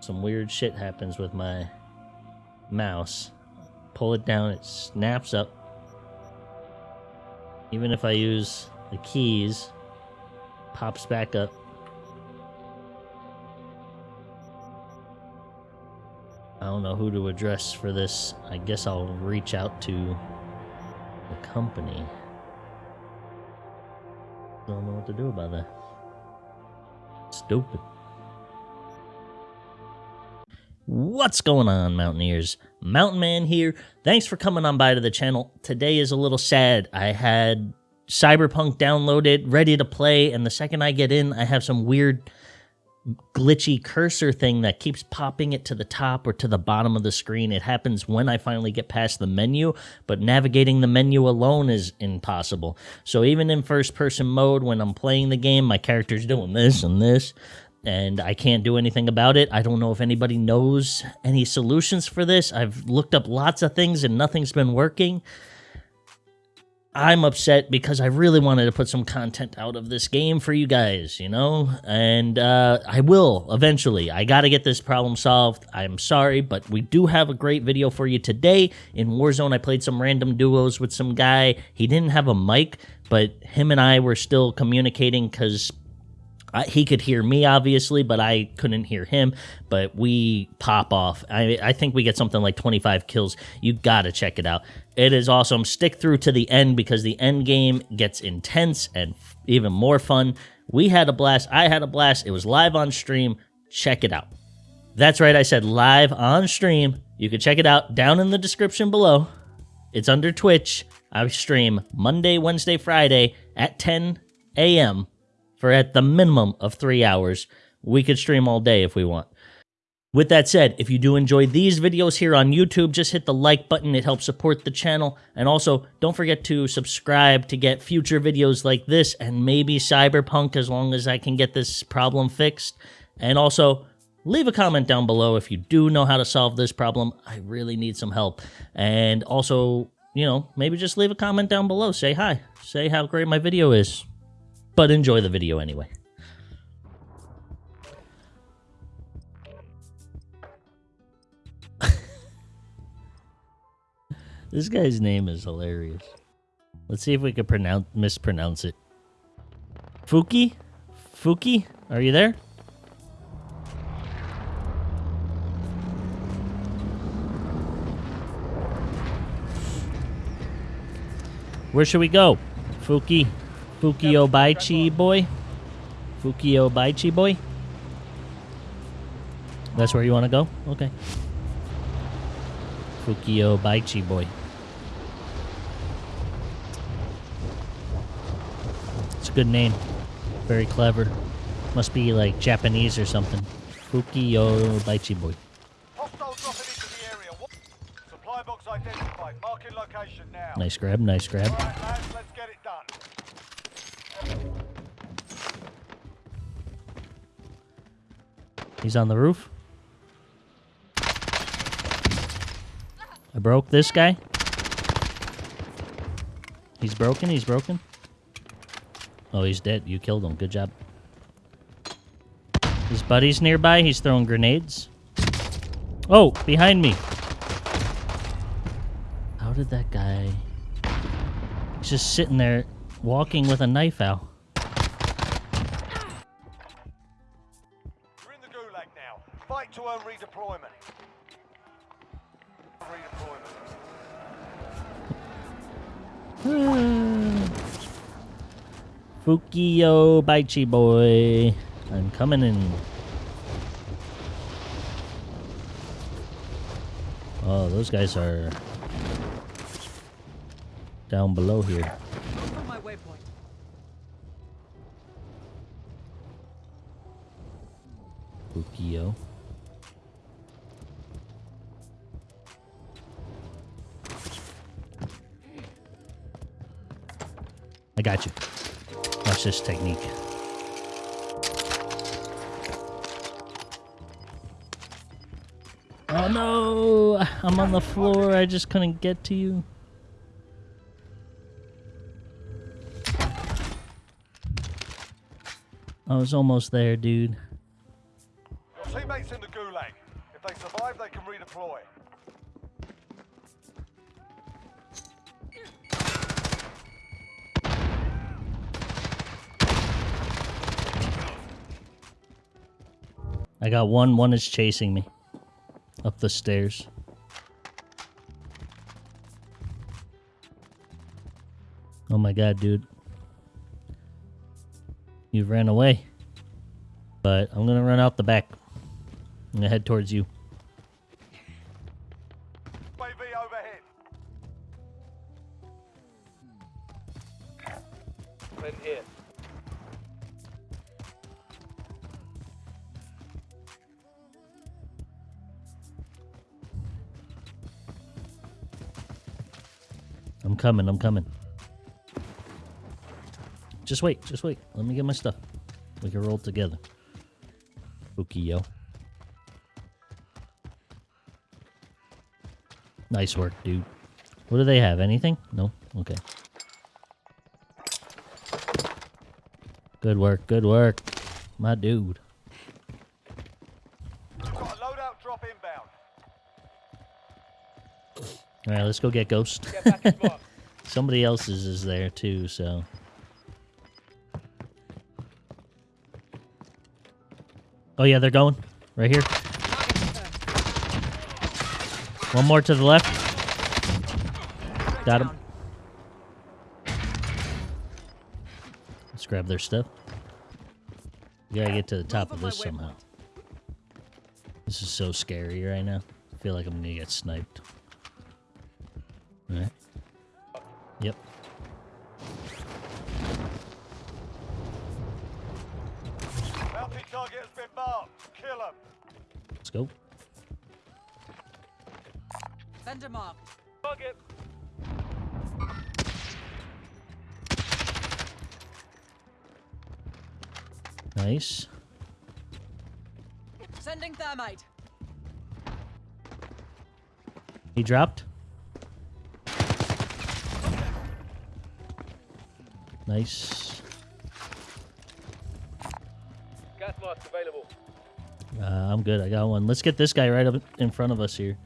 some weird shit happens with my mouse. Pull it down, it snaps up. Even if I use the keys, pops back up. I don't know who to address for this. I guess I'll reach out to the company. Don't know what to do about that. Stupid. What's going on, Mountaineers? Mountain Man here. Thanks for coming on by to the channel. Today is a little sad. I had Cyberpunk downloaded, ready to play, and the second I get in, I have some weird glitchy cursor thing that keeps popping it to the top or to the bottom of the screen. It happens when I finally get past the menu, but navigating the menu alone is impossible. So even in first person mode, when I'm playing the game, my character's doing this and this and I can't do anything about it. I don't know if anybody knows any solutions for this. I've looked up lots of things and nothing's been working. I'm upset because I really wanted to put some content out of this game for you guys, you know? And uh, I will eventually. I got to get this problem solved. I'm sorry, but we do have a great video for you today. In Warzone, I played some random duos with some guy. He didn't have a mic, but him and I were still communicating because I, he could hear me obviously, but I couldn't hear him. But we pop off. I, I think we get something like 25 kills. You gotta check it out. It is awesome. Stick through to the end because the end game gets intense and even more fun. We had a blast. I had a blast. It was live on stream. Check it out. That's right. I said live on stream. You can check it out down in the description below. It's under Twitch. I stream Monday, Wednesday, Friday at 10 a.m for at the minimum of three hours. We could stream all day if we want. With that said, if you do enjoy these videos here on YouTube, just hit the like button. It helps support the channel. And also, don't forget to subscribe to get future videos like this and maybe Cyberpunk as long as I can get this problem fixed. And also, leave a comment down below if you do know how to solve this problem. I really need some help. And also, you know, maybe just leave a comment down below. Say hi. Say how great my video is but enjoy the video anyway. this guy's name is hilarious. Let's see if we can pronounce mispronounce it. Fuki? Fuki? Are you there? Where should we go? Fuki. Fukio Baichi boy? Fukio Baichi boy? That's where you want to go? Okay. Fukio Baichi boy. It's a good name. Very clever. Must be like Japanese or something. Fukio Baichi boy. Nice grab, nice grab. He's on the roof. I broke this guy. He's broken, he's broken. Oh, he's dead. You killed him. Good job. His buddy's nearby. He's throwing grenades. Oh, behind me. How did that guy... He's just sitting there walking with a knife out. Fukio Baichi boy. I'm coming in. Oh, those guys are down below here. Fukio. I got you. Watch this technique. Oh no! I'm on the floor. I just couldn't get to you. I was almost there, dude. teammates in the gulag. If they survive, they can redeploy. I got one. One is chasing me up the stairs. Oh my god, dude. You ran away. But I'm gonna run out the back. I'm gonna head towards you. In here. I'm coming, I'm coming. Just wait, just wait. Let me get my stuff. We can roll together. Spooky, yo. Nice work, dude. What do they have? Anything? No? Okay. Good work, good work. My dude. Got a loadout drop inbound. Alright, let's go get Ghost. Get back in box. Somebody else's is there too, so. Oh yeah, they're going right here. One more to the left. Got him. Let's grab their stuff. We gotta get to the top of this somehow. This is so scary right now. I feel like I'm gonna get sniped. Alright. Yep. Bounty target has been marked. Kill them. Let's go. Vendor marked. Target. Nice. Sending thermite. He dropped. Nice. Gas mask available. Uh, I'm good. I got one. Let's get this guy right up in front of us here.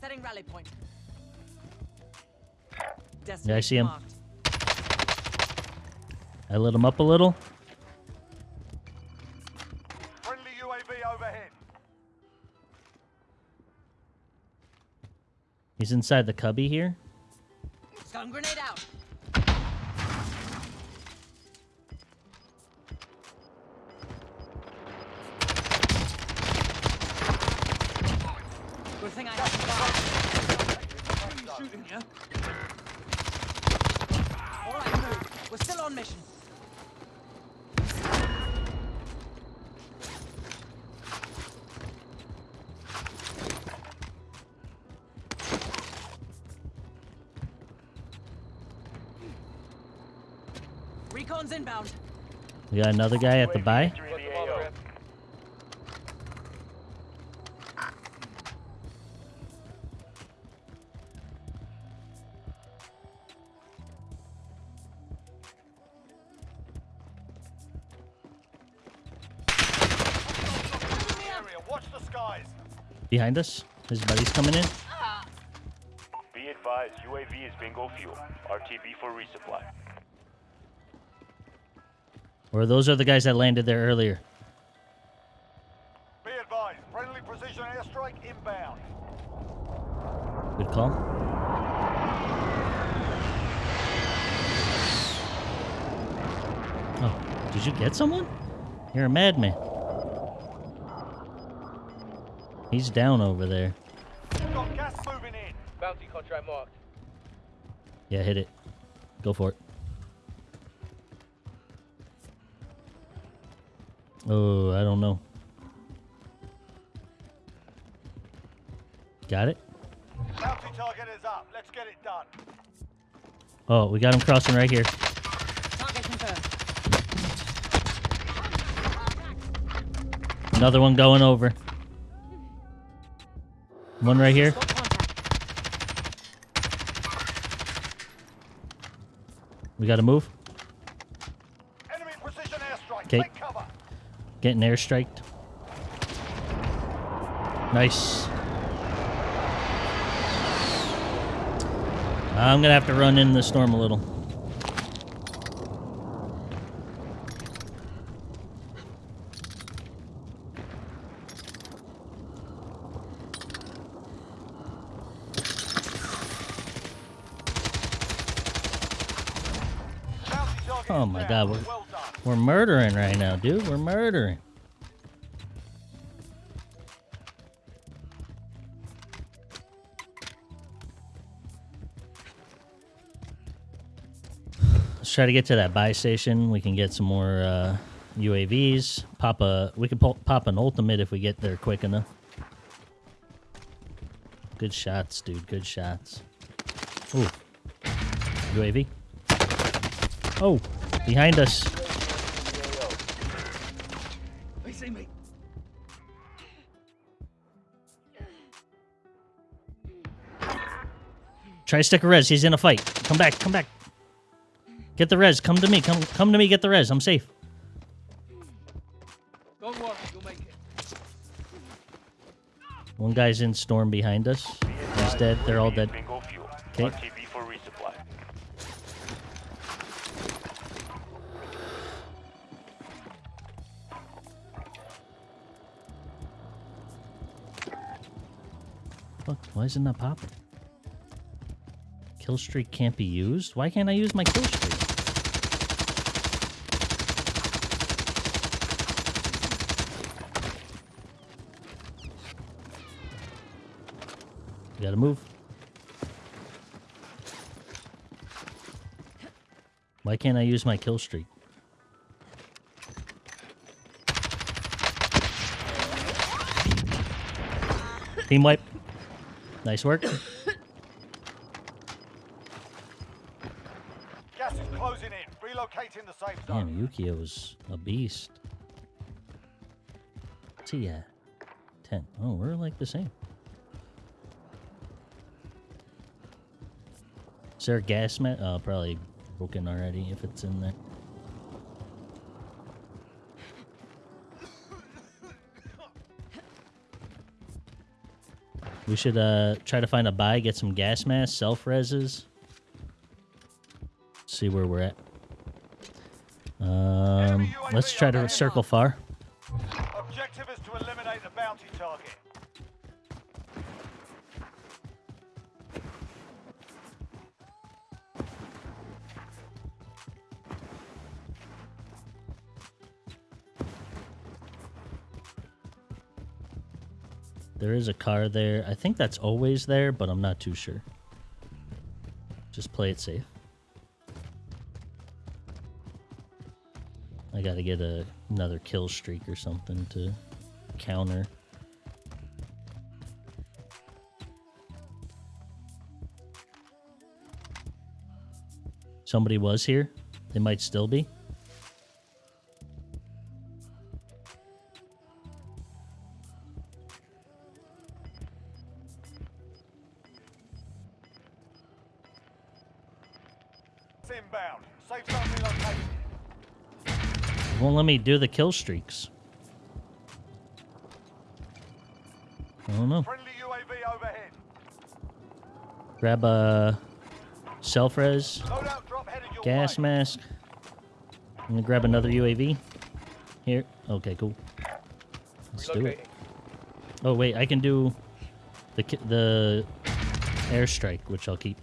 Setting rally point. Yeah, I see him. Marked. I lit him up a little. Friendly UAV overhead. He's inside the cubby here. Stun grenade out. You. All right, move. We're still on mission. Recon's inbound. We got another guy at the buy. Skies. Behind us. His buddy's coming in. Be advised, UAV is bingo fuel. RTB for resupply. Or those are the guys that landed there earlier. Be advised. Friendly precision airstrike inbound. Good call. Oh, did you get someone? You're a madman. He's down over there. Got gas moving in. Bounty contract marked. Yeah, hit it. Go for it. Oh, I don't know. Got it? Bounty target is up. Let's get it done. Oh, we got him crossing right here. Target confirmed. Another one going over. One right here. We got to move. Enemy precision airstrike. Okay. Getting airstriked. Nice. I'm gonna have to run in the storm a little. Bounty target Oh is my down. God, we're- Well done. We're murdering right now, dude. We're murdering. Let's try to get to that buy station. We can get some more uh, UAVs. Pop a. We can pop, an ultimate if we get there quick enough. Good shots, dude. Good shots. Ooh. UAV. Oh, behind us. Try to stick a res. He's in a fight. Come back. Come back. Get the res. Come to me. Come come to me. Get the res. I'm safe. Don't worry, you'll make it. One guy's in storm behind us. He's dead. They're all dead. Bingo fuel. 'Kay. RTB for resupply. Fuck. Why is it not popping? Kill streak can't be used. Why can't I use my kill streak? You gotta move. Why can't I use my kill streak? Team wipe. Nice work. Gas is closing in. Relocating the safe zone. Damn, Yukio's a beast. At? 10. Oh, we're like the same. Is there a gas mat? Oh, probably broken already if it's in there. We should uh try to find a buy, get some gas masks, self reses. See where we're at. Um, let's try to circle far. Objective is to eliminate the bounty target. There is a car there. I think that's always there, but I'm not too sure. Just play it safe. I gotta get a, another kill streak or something to counter. Somebody was here. They might still be. Me do the kill streaks. I don't know. Friendly UAV overhead. Grab a self res, Loadout drop headed your gas way. mask. I'm gonna grab another UAV. Here. Okay, cool. Let's do it. Oh wait, I can do the the airstrike, which I'll keep.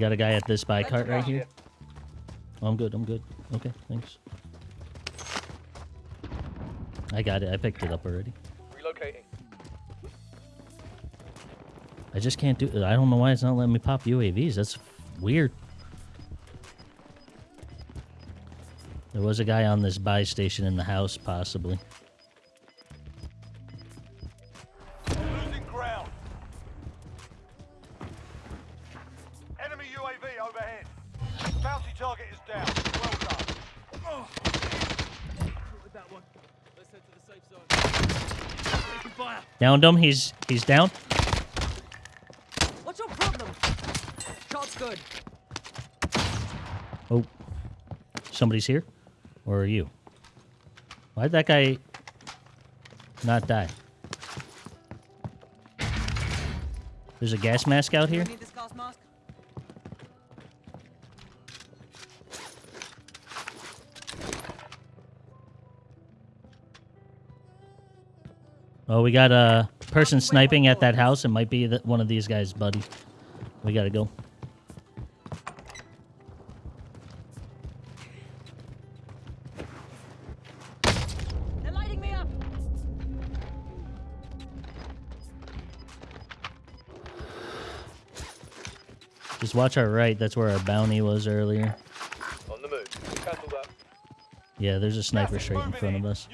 Got a guy at this buy cart right here. Oh, I'm good. I'm good. Okay, thanks. I got it. I picked it up already. Relocating. I just can't do. it. I don't know why it's not letting me pop UAVs. That's weird. There was a guy on this buy station in the house, possibly. Downed him. He's he's down. What's your problem? Shot's good. Oh, somebody's here. Or are you? Why did that guy not die? There's a gas mask out here? Oh, we got a person sniping at that house. It might be that one of these guys, buddy. We gotta go. They're lighting me up. Just watch our right. That's where our bounty was earlier. On the move. Cancel that. Yeah, there's a sniper straight in front of us.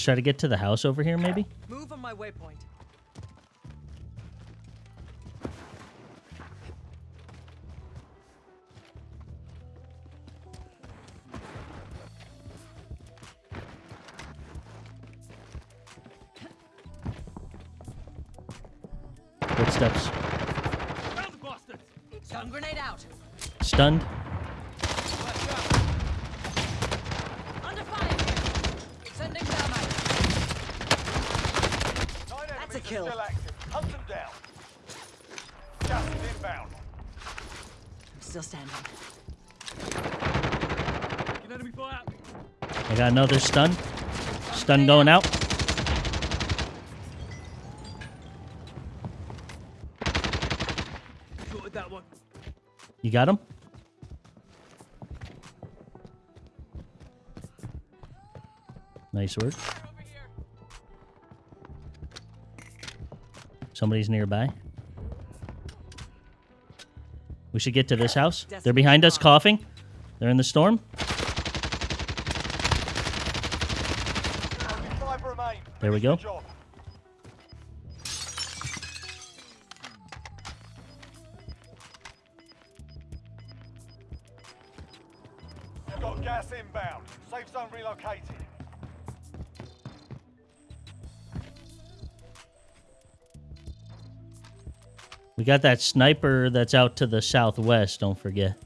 Let's try to get to the house over here, maybe? Move on my waypoint. Footsteps. Found the bastards! Stun grenade out. Stunned. Under fire. Sending thermite. Nine That's a enemies kill. still active. Hunt them down. Gas is inbound. I'm still standing. Get enemy fire! I got another stun. Stun going out. Sorted that one. You got him? Nice work. Somebody's nearby. We should get to this house. They're behind us coughing. They're in the storm. Only five remain. There we go. We got that sniper that's out to the southwest, don't forget.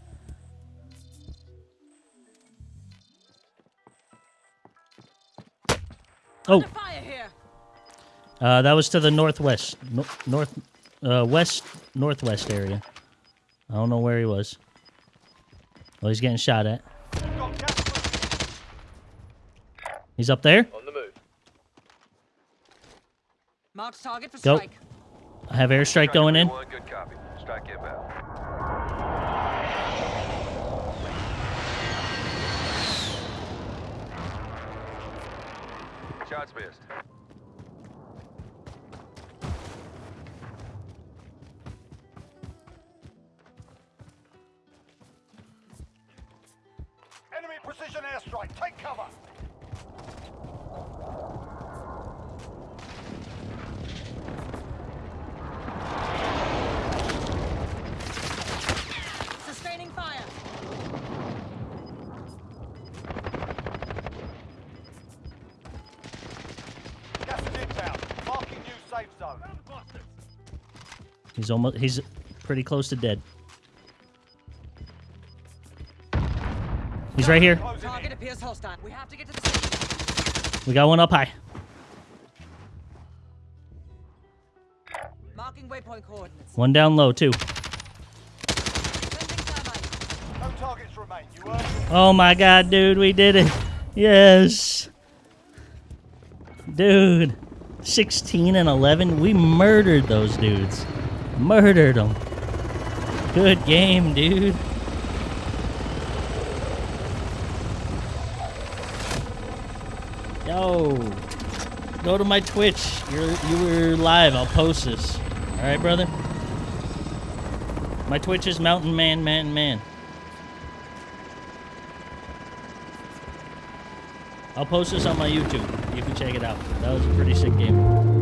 Oh, fire here. uh, that was to the northwest, no, north, uh, west, northwest area. I don't know where he was. Oh, he's getting shot at. You've got gas moving. He's up there. On the move. Marked target for Go. strike. I have airstrike going in. One, good copy. Strike inbound. Shots missed. Safe zone. Found the bastards! He's almost. He's pretty close to dead. He's right here. Target appears hostile. We have to get to the. We got one up high. Marking waypoint coordinates. One down low too. No targets remain. You Oh my god, dude, we did it. Yes. Dude. 16 and 11. We murdered those dudes. Murdered them. Good game, dude. Yo. Go to my Twitch. You're you were live. I'll post this. All right, brother. My Twitch is Mountain Man Man Man. I'll post this on my YouTube. Check it out. That was a pretty sick game.